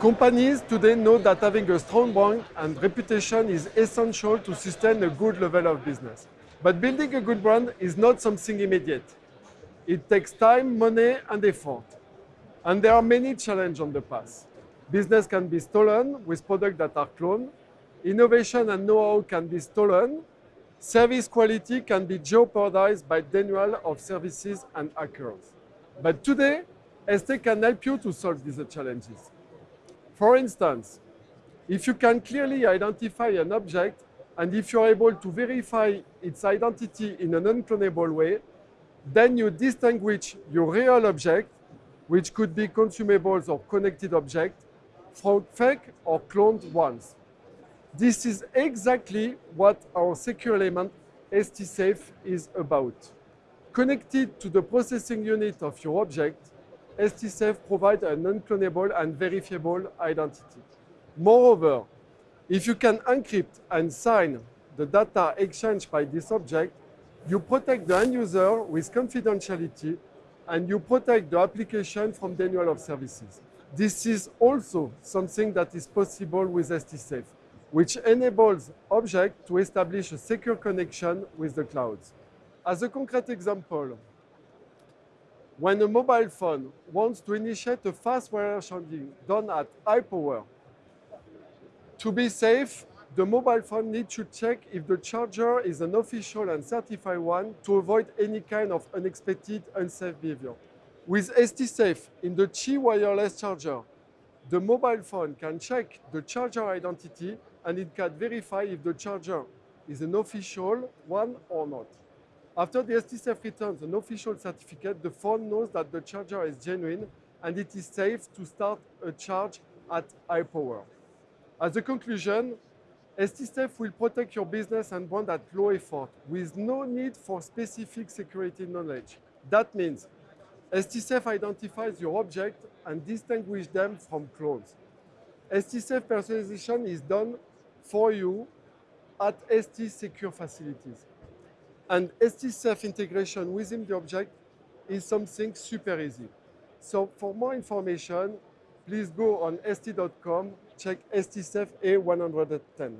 Companies today know that having a strong brand and reputation is essential to sustain a good level of business. But building a good brand is not something immediate. It takes time, money, and effort. And there are many challenges on the path. Business can be stolen with products that are cloned. Innovation and know-how can be stolen. Service quality can be jeopardized by denial of services and hackers. But today, ST can help you to solve these challenges. For instance, if you can clearly identify an object and if you're able to verify its identity in an unclonable way, then you distinguish your real object, which could be consumables or connected object, from fake or cloned ones. This is exactly what our secure element STSAFE is about. Connected to the processing unit of your object, STSAFE provides an unclonable and verifiable identity. Moreover, if you can encrypt and sign the data exchanged by this object, you protect the end user with confidentiality and you protect the application from denial of services. This is also something that is possible with STSAFE, which enables objects to establish a secure connection with the clouds. As a concrete example, when a mobile phone wants to initiate a fast wireless charging done at high power, to be safe, the mobile phone needs to check if the charger is an official and certified one to avoid any kind of unexpected unsafe behavior. With STSAFE in the Qi wireless charger, the mobile phone can check the charger identity and it can verify if the charger is an official one or not. After the STSAFE returns an official certificate, the phone knows that the charger is genuine and it is safe to start a charge at high power. As a conclusion, STSAFE will protect your business and brand at low effort with no need for specific security knowledge. That means STSAFE identifies your object and distinguishes them from clones. STSAFE personalization is done for you at ST secure facilities. And STSAFE integration within the object is something super easy. So for more information, please go on st.com, check STSAFE A110.